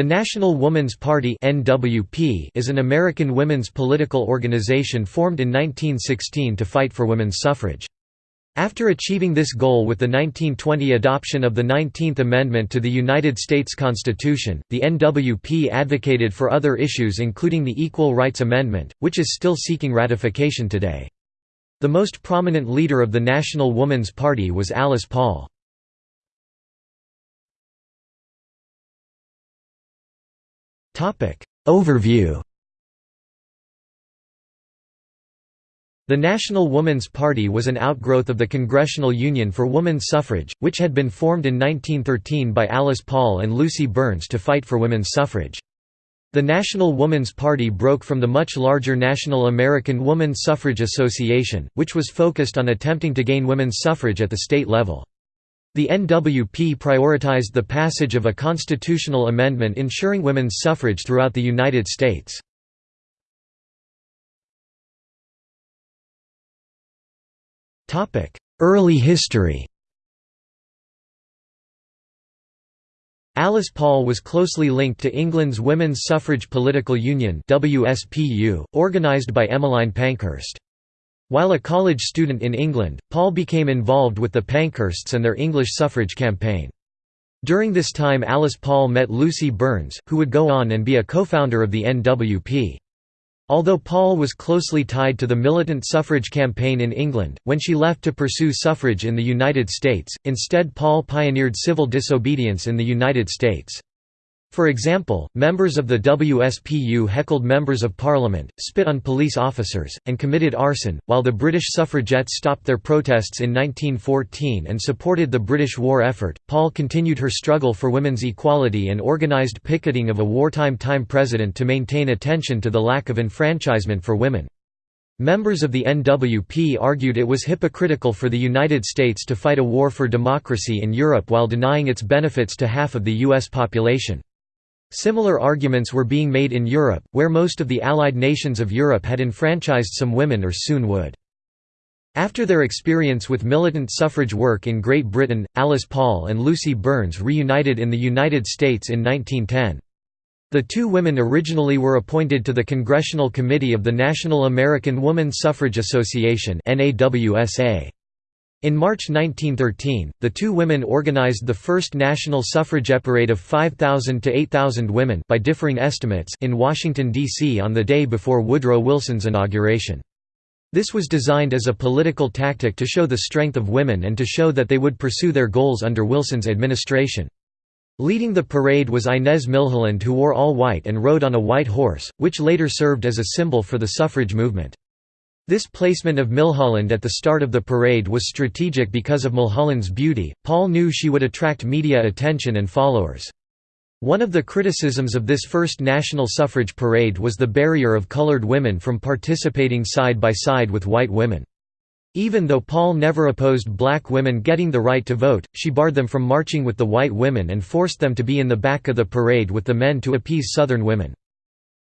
The National Woman's Party is an American women's political organization formed in 1916 to fight for women's suffrage. After achieving this goal with the 1920 adoption of the 19th Amendment to the United States Constitution, the NWP advocated for other issues including the Equal Rights Amendment, which is still seeking ratification today. The most prominent leader of the National Woman's Party was Alice Paul. Overview The National Woman's Party was an outgrowth of the Congressional Union for Woman Suffrage, which had been formed in 1913 by Alice Paul and Lucy Burns to fight for women's suffrage. The National Woman's Party broke from the much larger National American Woman Suffrage Association, which was focused on attempting to gain women's suffrage at the state level. The NWP prioritized the passage of a constitutional amendment ensuring women's suffrage throughout the United States. Early history Alice Paul was closely linked to England's Women's Suffrage Political Union organised by Emmeline Pankhurst. While a college student in England, Paul became involved with the Pankhursts and their English suffrage campaign. During this time Alice Paul met Lucy Burns, who would go on and be a co-founder of the NWP. Although Paul was closely tied to the militant suffrage campaign in England, when she left to pursue suffrage in the United States, instead Paul pioneered civil disobedience in the United States. For example, members of the WSPU heckled members of parliament, spit on police officers, and committed arson, while the British suffragettes stopped their protests in 1914 and supported the British war effort. Paul continued her struggle for women's equality and organised picketing of a wartime time president to maintain attention to the lack of enfranchisement for women. Members of the NWP argued it was hypocritical for the United States to fight a war for democracy in Europe while denying its benefits to half of the U.S. population. Similar arguments were being made in Europe, where most of the Allied nations of Europe had enfranchised some women or soon would. After their experience with militant suffrage work in Great Britain, Alice Paul and Lucy Burns reunited in the United States in 1910. The two women originally were appointed to the Congressional Committee of the National American Woman Suffrage Association in March 1913, the two women organized the first national suffrage parade of 5,000 to 8,000 women by differing estimates in Washington, D.C. on the day before Woodrow Wilson's inauguration. This was designed as a political tactic to show the strength of women and to show that they would pursue their goals under Wilson's administration. Leading the parade was Inez Milholland who wore all white and rode on a white horse, which later served as a symbol for the suffrage movement. This placement of Milholland at the start of the parade was strategic because of Milholland's beauty. Paul knew she would attract media attention and followers. One of the criticisms of this first national suffrage parade was the barrier of colored women from participating side by side with white women. Even though Paul never opposed black women getting the right to vote, she barred them from marching with the white women and forced them to be in the back of the parade with the men to appease Southern women.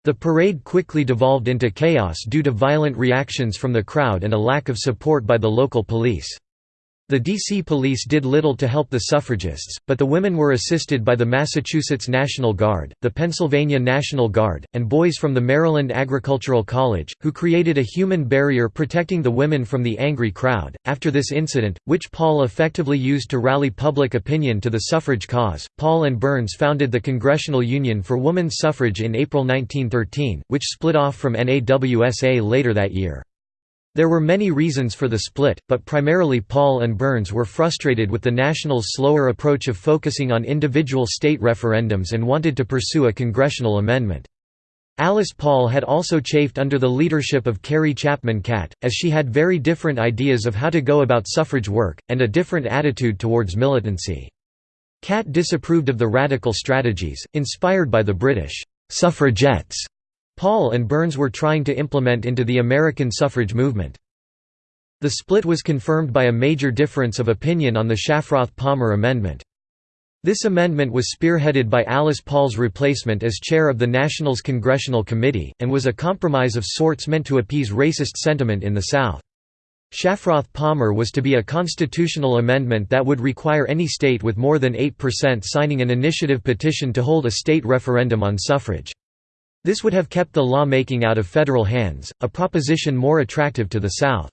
The parade quickly devolved into chaos due to violent reactions from the crowd and a lack of support by the local police. The D.C. police did little to help the suffragists, but the women were assisted by the Massachusetts National Guard, the Pennsylvania National Guard, and boys from the Maryland Agricultural College, who created a human barrier protecting the women from the angry crowd. After this incident, which Paul effectively used to rally public opinion to the suffrage cause, Paul and Burns founded the Congressional Union for Women's Suffrage in April 1913, which split off from NAWSA later that year. There were many reasons for the split, but primarily Paul and Burns were frustrated with the Nationals' slower approach of focusing on individual state referendums and wanted to pursue a congressional amendment. Alice Paul had also chafed under the leadership of Carrie Chapman Catt, as she had very different ideas of how to go about suffrage work, and a different attitude towards militancy. Catt disapproved of the radical strategies, inspired by the British suffragettes Paul and Burns were trying to implement into the American suffrage movement. The split was confirmed by a major difference of opinion on the Shafroth-Palmer Amendment. This amendment was spearheaded by Alice Paul's replacement as chair of the Nationals Congressional Committee, and was a compromise of sorts meant to appease racist sentiment in the South. Shafroth Palmer was to be a constitutional amendment that would require any state with more than 8% signing an initiative petition to hold a state referendum on suffrage. This would have kept the law-making out of federal hands, a proposition more attractive to the South.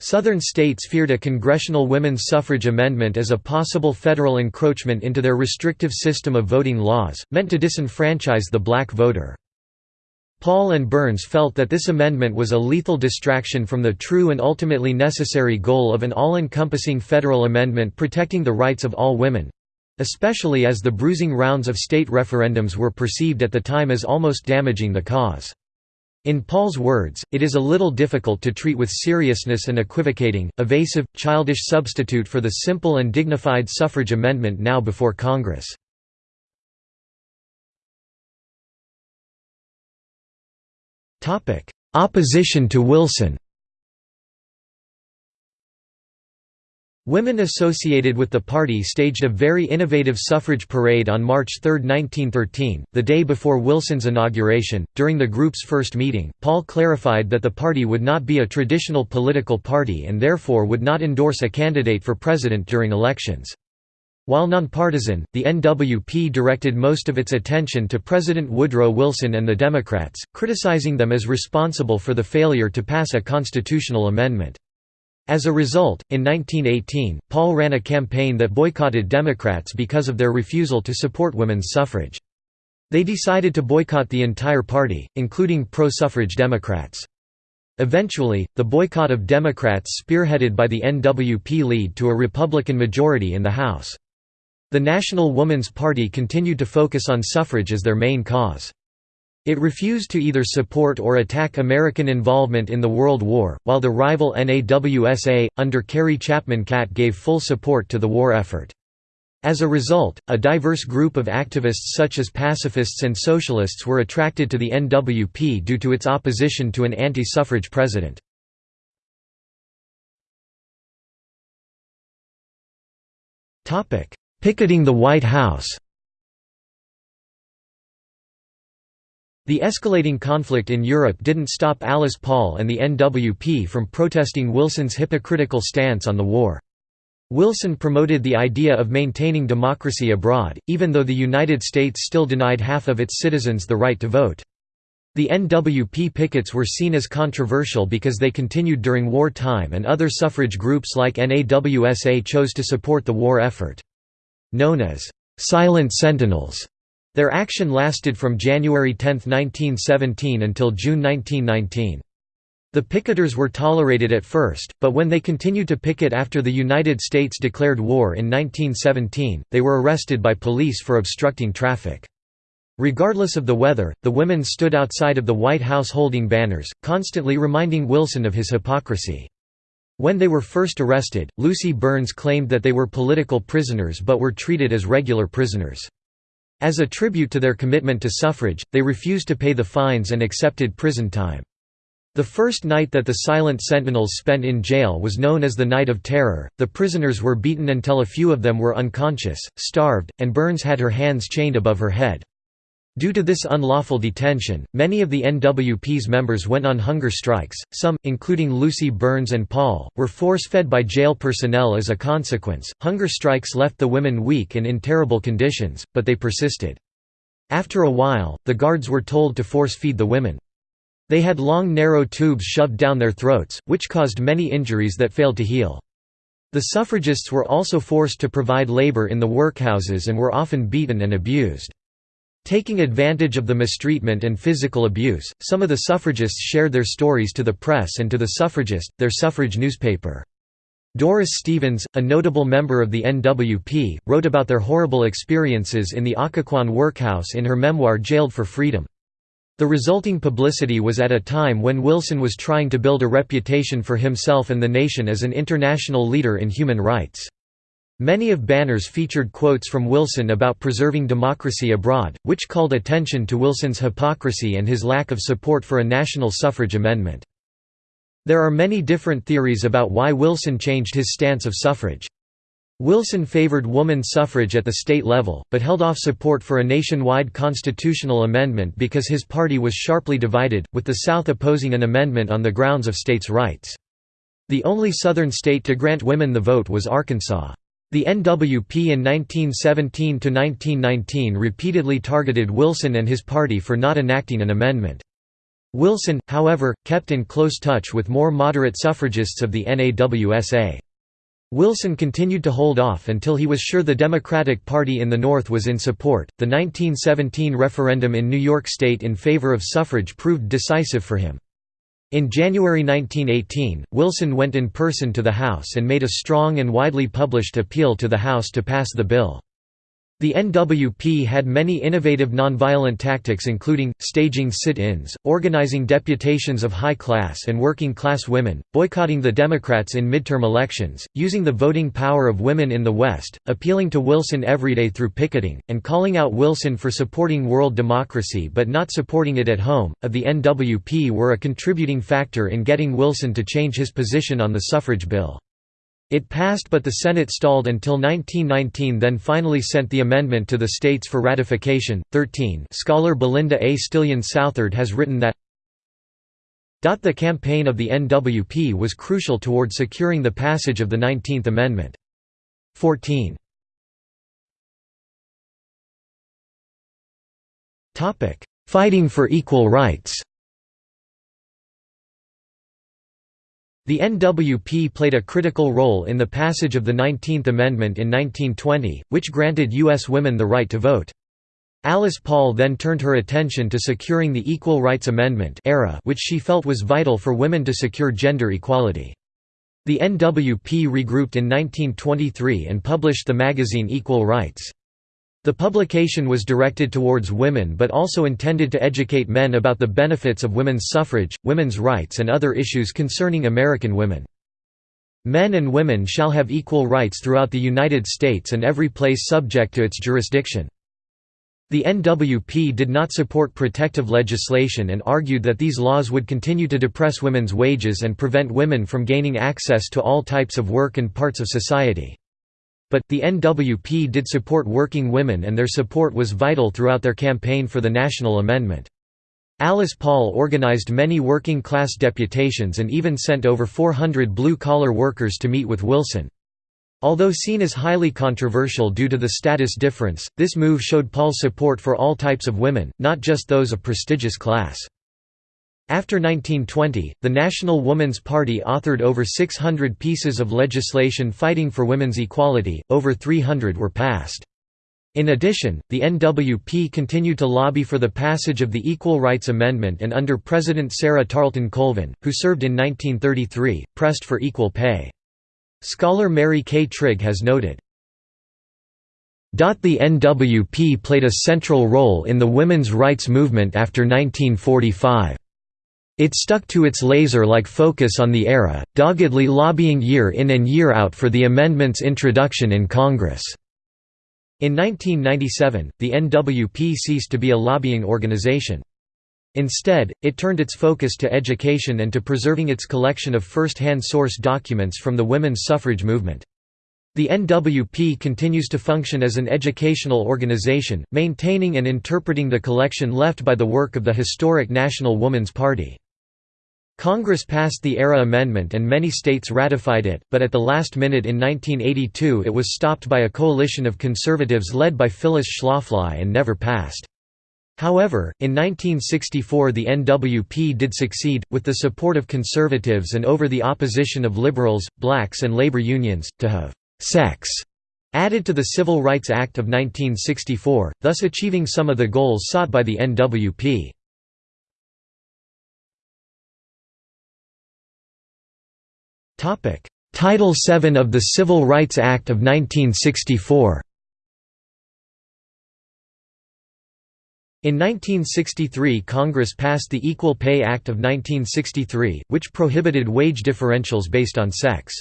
Southern states feared a congressional women's suffrage amendment as a possible federal encroachment into their restrictive system of voting laws, meant to disenfranchise the black voter. Paul and Burns felt that this amendment was a lethal distraction from the true and ultimately necessary goal of an all-encompassing federal amendment protecting the rights of all women—especially as the bruising rounds of state referendums were perceived at the time as almost damaging the cause. In Paul's words, it is a little difficult to treat with seriousness an equivocating, evasive, childish substitute for the simple and dignified suffrage amendment now before Congress. Opposition to Wilson Women associated with the party staged a very innovative suffrage parade on March 3, 1913, the day before Wilson's inauguration. During the group's first meeting, Paul clarified that the party would not be a traditional political party and therefore would not endorse a candidate for president during elections. While nonpartisan, the NWP directed most of its attention to President Woodrow Wilson and the Democrats, criticizing them as responsible for the failure to pass a constitutional amendment. As a result, in 1918, Paul ran a campaign that boycotted Democrats because of their refusal to support women's suffrage. They decided to boycott the entire party, including pro-suffrage Democrats. Eventually, the boycott of Democrats spearheaded by the NWP lead to a Republican majority in the House. The National Woman's Party continued to focus on suffrage as their main cause. It refused to either support or attack American involvement in the World War, while the rival NAWSA, under Carrie Chapman Catt gave full support to the war effort. As a result, a diverse group of activists such as pacifists and socialists were attracted to the NWP due to its opposition to an anti-suffrage president. Picketing the White House The escalating conflict in Europe didn't stop Alice Paul and the NWP from protesting Wilson's hypocritical stance on the war. Wilson promoted the idea of maintaining democracy abroad, even though the United States still denied half of its citizens the right to vote. The NWP pickets were seen as controversial because they continued during war time and other suffrage groups like NAWSA chose to support the war effort. Known as, "'Silent Sentinels' Their action lasted from January 10, 1917 until June 1919. The picketers were tolerated at first, but when they continued to picket after the United States declared war in 1917, they were arrested by police for obstructing traffic. Regardless of the weather, the women stood outside of the White House holding banners, constantly reminding Wilson of his hypocrisy. When they were first arrested, Lucy Burns claimed that they were political prisoners but were treated as regular prisoners. As a tribute to their commitment to suffrage, they refused to pay the fines and accepted prison time. The first night that the Silent Sentinels spent in jail was known as the Night of Terror. The prisoners were beaten until a few of them were unconscious, starved, and Burns had her hands chained above her head. Due to this unlawful detention, many of the NWP's members went on hunger strikes. Some, including Lucy Burns and Paul, were force-fed by jail personnel as a consequence. Hunger strikes left the women weak and in terrible conditions, but they persisted. After a while, the guards were told to force-feed the women. They had long narrow tubes shoved down their throats, which caused many injuries that failed to heal. The suffragists were also forced to provide labor in the workhouses and were often beaten and abused. Taking advantage of the mistreatment and physical abuse, some of the suffragists shared their stories to the press and to the Suffragist, their suffrage newspaper. Doris Stevens, a notable member of the NWP, wrote about their horrible experiences in the Occoquan workhouse in her memoir Jailed for Freedom. The resulting publicity was at a time when Wilson was trying to build a reputation for himself and the nation as an international leader in human rights. Many of banners featured quotes from Wilson about preserving democracy abroad, which called attention to Wilson's hypocrisy and his lack of support for a national suffrage amendment. There are many different theories about why Wilson changed his stance of suffrage. Wilson favored woman suffrage at the state level, but held off support for a nationwide constitutional amendment because his party was sharply divided, with the South opposing an amendment on the grounds of states' rights. The only Southern state to grant women the vote was Arkansas. The NWP in 1917–1919 repeatedly targeted Wilson and his party for not enacting an amendment. Wilson, however, kept in close touch with more moderate suffragists of the NAWSA. Wilson continued to hold off until he was sure the Democratic Party in the North was in support. The 1917 referendum in New York State in favor of suffrage proved decisive for him. In January 1918, Wilson went in person to the House and made a strong and widely published appeal to the House to pass the bill. The NWP had many innovative nonviolent tactics including, staging sit-ins, organizing deputations of high-class and working-class women, boycotting the Democrats in midterm elections, using the voting power of women in the West, appealing to Wilson every day through picketing, and calling out Wilson for supporting world democracy but not supporting it at home. Of the NWP were a contributing factor in getting Wilson to change his position on the suffrage bill. It passed but the Senate stalled until 1919 then finally sent the amendment to the states for ratification. 13 Scholar Belinda A. Stillion Southard has written that the campaign of the NWP was crucial toward securing the passage of the 19th Amendment. 14 Fighting for equal rights The NWP played a critical role in the passage of the 19th Amendment in 1920, which granted U.S. women the right to vote. Alice Paul then turned her attention to securing the Equal Rights Amendment era which she felt was vital for women to secure gender equality. The NWP regrouped in 1923 and published the magazine Equal Rights. The publication was directed towards women but also intended to educate men about the benefits of women's suffrage, women's rights and other issues concerning American women. Men and women shall have equal rights throughout the United States and every place subject to its jurisdiction. The NWP did not support protective legislation and argued that these laws would continue to depress women's wages and prevent women from gaining access to all types of work and parts of society. But, the NWP did support working women and their support was vital throughout their campaign for the national amendment. Alice Paul organized many working-class deputations and even sent over 400 blue-collar workers to meet with Wilson. Although seen as highly controversial due to the status difference, this move showed Paul's support for all types of women, not just those of prestigious class. After 1920, the National Woman's Party authored over 600 pieces of legislation fighting for women's equality, over 300 were passed. In addition, the NWP continued to lobby for the passage of the Equal Rights Amendment and under President Sarah Tarleton Colvin, who served in 1933, pressed for equal pay. Scholar Mary K. Trigg has noted, the NWP played a central role in the women's rights movement after 1945. It stuck to its laser-like focus on the era, doggedly lobbying year in and year out for the amendment's introduction in Congress. In 1997, the NWP ceased to be a lobbying organization. Instead, it turned its focus to education and to preserving its collection of first-hand source documents from the women's suffrage movement. The NWP continues to function as an educational organization, maintaining and interpreting the collection left by the work of the historic National Woman's Party. Congress passed the ERA Amendment and many states ratified it, but at the last minute in 1982 it was stopped by a coalition of conservatives led by Phyllis Schlafly and never passed. However, in 1964 the NWP did succeed, with the support of conservatives and over the opposition of liberals, blacks and labor unions, to have «sex» added to the Civil Rights Act of 1964, thus achieving some of the goals sought by the NWP. Title VII of the Civil Rights Act of 1964 In 1963 Congress passed the Equal Pay Act of 1963, which prohibited wage differentials based on sex.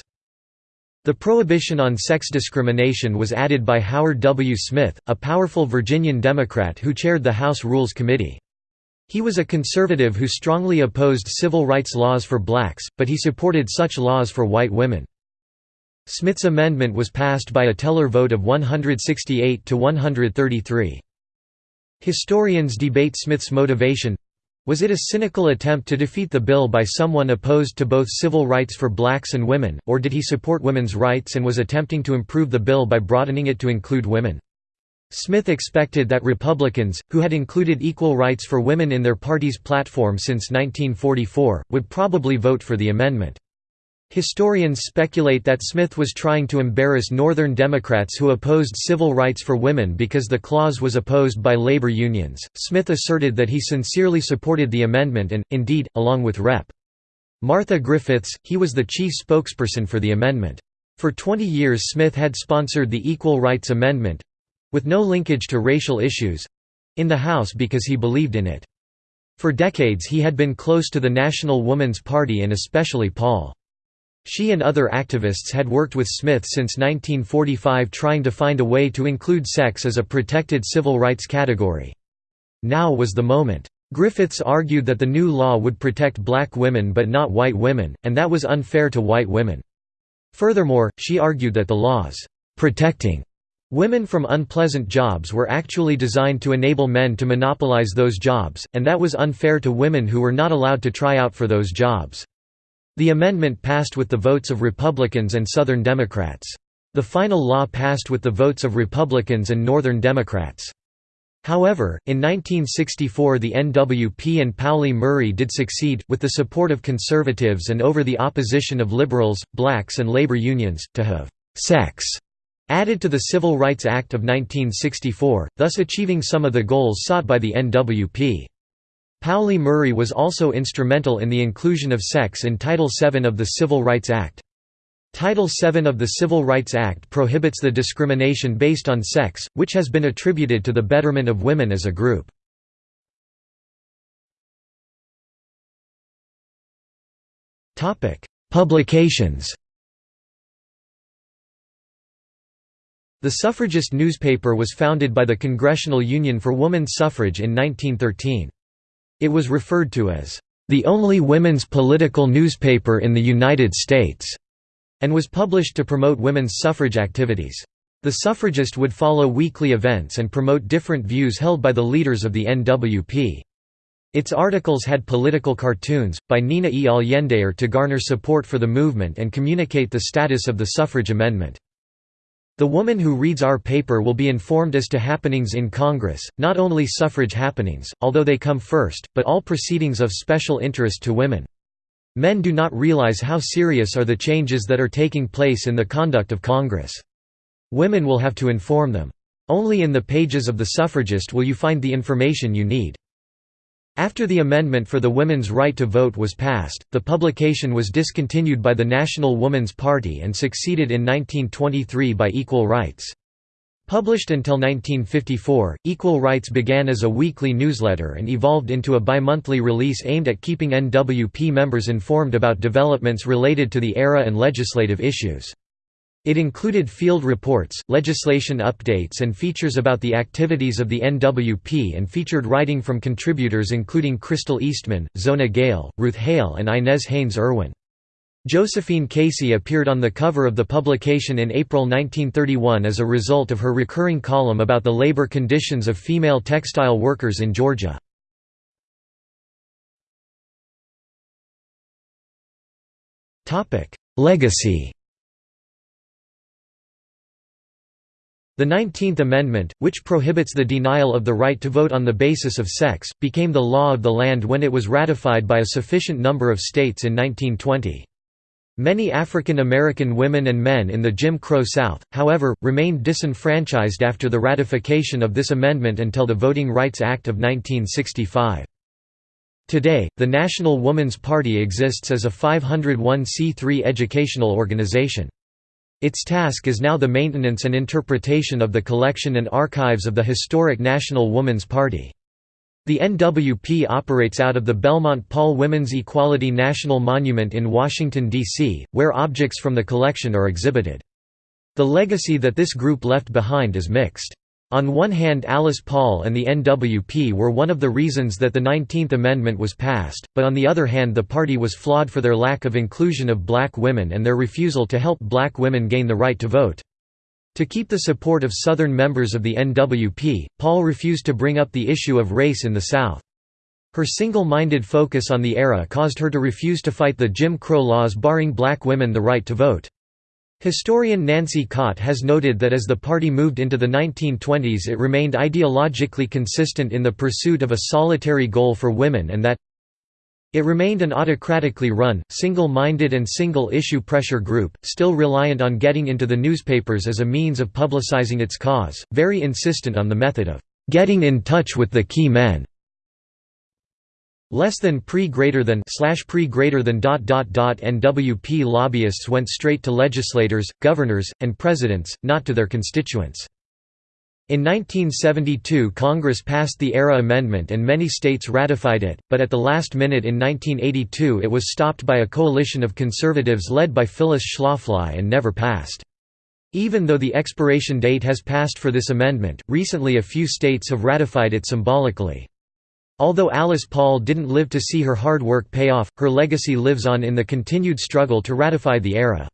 The prohibition on sex discrimination was added by Howard W. Smith, a powerful Virginian Democrat who chaired the House Rules Committee. He was a conservative who strongly opposed civil rights laws for blacks, but he supported such laws for white women. Smith's amendment was passed by a teller vote of 168 to 133. Historians debate Smith's motivation Was it a cynical attempt to defeat the bill by someone opposed to both civil rights for blacks and women, or did he support women's rights and was attempting to improve the bill by broadening it to include women? Smith expected that Republicans, who had included equal rights for women in their party's platform since 1944, would probably vote for the amendment. Historians speculate that Smith was trying to embarrass Northern Democrats who opposed civil rights for women because the clause was opposed by labor unions. Smith asserted that he sincerely supported the amendment and, indeed, along with Rep. Martha Griffiths, he was the chief spokesperson for the amendment. For 20 years Smith had sponsored the Equal Rights Amendment with no linkage to racial issues in the House because he believed in it. For decades he had been close to the National Woman's Party and especially Paul. She and other activists had worked with Smith since 1945 trying to find a way to include sex as a protected civil rights category. Now was the moment. Griffiths argued that the new law would protect black women but not white women, and that was unfair to white women. Furthermore, she argued that the laws protecting women from unpleasant jobs were actually designed to enable men to monopolize those jobs, and that was unfair to women who were not allowed to try out for those jobs. The amendment passed with the votes of Republicans and Southern Democrats. The final law passed with the votes of Republicans and Northern Democrats. However, in 1964 the NWP and Pauli Murray did succeed, with the support of conservatives and over the opposition of liberals, blacks and labor unions, to have «sex» added to the Civil Rights Act of 1964, thus achieving some of the goals sought by the NWP. Pauli Murray was also instrumental in the inclusion of sex in Title VII of the Civil Rights Act. Title VII of the Civil Rights Act prohibits the discrimination based on sex, which has been attributed to the betterment of women as a group. Publications The Suffragist newspaper was founded by the Congressional Union for Woman's Suffrage in 1913. It was referred to as, "...the only women's political newspaper in the United States", and was published to promote women's suffrage activities. The Suffragist would follow weekly events and promote different views held by the leaders of the NWP. Its articles had political cartoons, by Nina E. Allender to garner support for the movement and communicate the status of the suffrage amendment. The woman who reads our paper will be informed as to happenings in Congress, not only suffrage happenings, although they come first, but all proceedings of special interest to women. Men do not realize how serious are the changes that are taking place in the conduct of Congress. Women will have to inform them. Only in the pages of the suffragist will you find the information you need. After the amendment for the women's right to vote was passed, the publication was discontinued by the National Woman's Party and succeeded in 1923 by Equal Rights. Published until 1954, Equal Rights began as a weekly newsletter and evolved into a bi-monthly release aimed at keeping NWP members informed about developments related to the era and legislative issues. It included field reports, legislation updates and features about the activities of the NWP and featured writing from contributors including Crystal Eastman, Zona Gale, Ruth Hale and Inez Haynes Irwin. Josephine Casey appeared on the cover of the publication in April 1931 as a result of her recurring column about the labor conditions of female textile workers in Georgia. Legacy The Nineteenth Amendment, which prohibits the denial of the right to vote on the basis of sex, became the law of the land when it was ratified by a sufficient number of states in 1920. Many African American women and men in the Jim Crow South, however, remained disenfranchised after the ratification of this amendment until the Voting Rights Act of 1965. Today, the National Woman's Party exists as a 501c3 educational organization. Its task is now the maintenance and interpretation of the collection and archives of the historic National Woman's Party. The NWP operates out of the Belmont Paul Women's Equality National Monument in Washington, D.C., where objects from the collection are exhibited. The legacy that this group left behind is mixed. On one hand Alice Paul and the NWP were one of the reasons that the 19th Amendment was passed, but on the other hand the party was flawed for their lack of inclusion of black women and their refusal to help black women gain the right to vote. To keep the support of Southern members of the NWP, Paul refused to bring up the issue of race in the South. Her single-minded focus on the era caused her to refuse to fight the Jim Crow laws barring black women the right to vote. Historian Nancy Cott has noted that as the party moved into the 1920s it remained ideologically consistent in the pursuit of a solitary goal for women and that it remained an autocratically run, single-minded and single-issue pressure group, still reliant on getting into the newspapers as a means of publicizing its cause, very insistent on the method of "...getting in touch with the key men." Less than pre greater than slash pre greater than dot dot dot NWP lobbyists went straight to legislators, governors, and presidents, not to their constituents. In 1972 Congress passed the ERA Amendment and many states ratified it, but at the last minute in 1982 it was stopped by a coalition of conservatives led by Phyllis Schlafly and never passed. Even though the expiration date has passed for this amendment, recently a few states have ratified it symbolically. Although Alice Paul didn't live to see her hard work pay off, her legacy lives on in the continued struggle to ratify the ERA.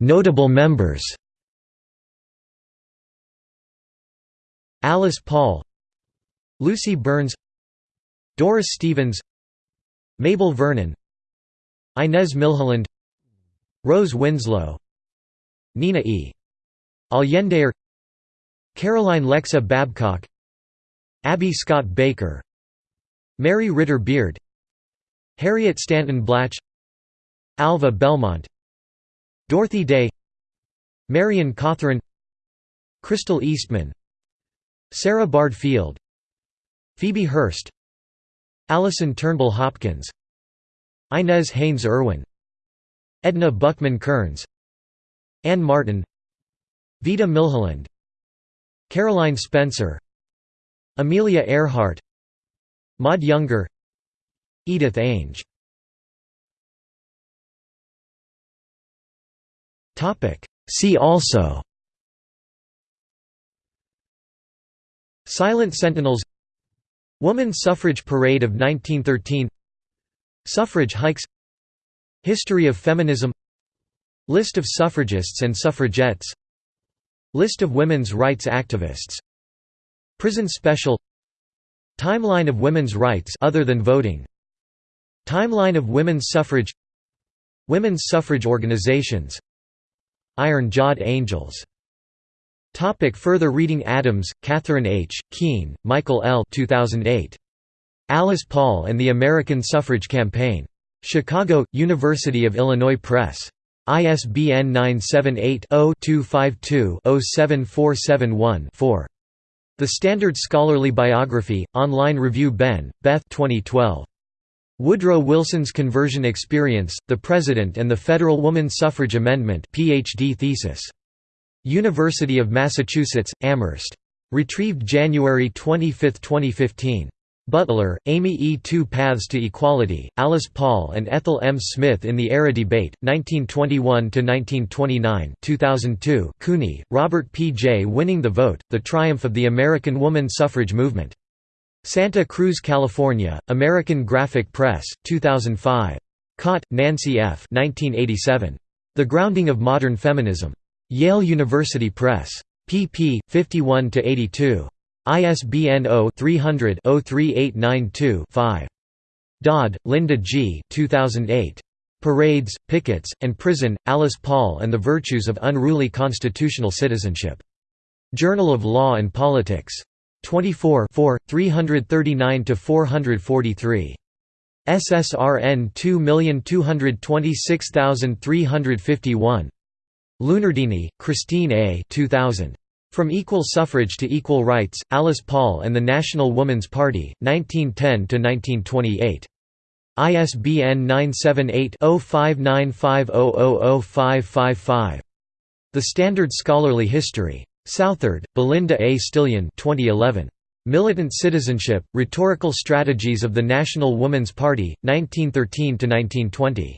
Notable members Alice Paul Lucy Burns Doris Stevens Mabel Vernon Inez Milholland Rose Winslow Nina E. Allender Caroline Lexow Babcock Abby Scott Baker Mary Ritter Beard Harriet Stanton Blatch Alva Belmont Dorothy Day Marion Cothren Crystal Eastman Sarah Bard Field Phoebe Hearst Allison Turnbull Hopkins Inez Haynes Irwin Edna Buckman Kearns Anne Martin Vita Milholland Caroline Spencer Amelia Earhart Maud Younger Edith Ainge. See also Silent Sentinels Woman Suffrage Parade of 1913 Suffrage hikes History of feminism List of suffragists and suffragettes List of women's rights activists Prison Special Timeline of women's rights other than voting Timeline of women's suffrage Women's suffrage organizations Iron-Jawed Angels Topic further reading Adams, Catherine H., Keene, Michael L. 2008. Alice Paul and the American Suffrage Campaign. Chicago, University of Illinois Press. ISBN 978-0-252-07471-4. The Standard Scholarly Biography, Online Review Behn, Beth 2012. Woodrow Wilson's Conversion Experience, The President and the Federal Woman Suffrage Amendment PhD thesis. University of Massachusetts, Amherst. Retrieved January 25, 2015. Butler, Amy E. Two Paths to Equality, Alice Paul and Ethel M. Smith in the ERA Debate, 1921–1929 2002 Cooney, Robert P. J. Winning the Vote, The Triumph of the American Woman Suffrage Movement. Santa Cruz, California, American Graphic Press, 2005. Cott, Nancy F. 1987. The Grounding of Modern Feminism. Yale University Press. pp. 51–82. ISBN 0-300-03892-5. Dodd, Linda G. 2008. Parades, Pickets, and Prison, Alice Paul and the Virtues of Unruly Constitutional Citizenship. Journal of Law and Politics. 24 339–443. SSRN 2226351. Lunardini, Christine A. 2000. From Equal Suffrage to Equal Rights, Alice Paul and the National Woman's Party, 1910–1928. ISBN 978-0595000555. The Standard Scholarly History. Southard, Belinda A. Stillion 2011. Militant Citizenship, Rhetorical Strategies of the National Woman's Party, 1913–1920.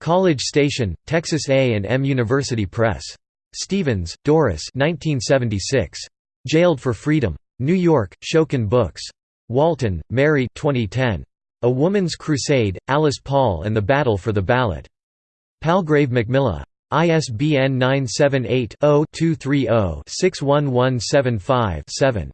College Station, Texas A&M University Press. Stevens, Doris 1976. Jailed for Freedom. New York, Schocken Books. Walton, Mary 2010. A Woman's Crusade, Alice Paul and the Battle for the Ballot. Palgrave Macmillan. ISBN 978 0 230 61175 7.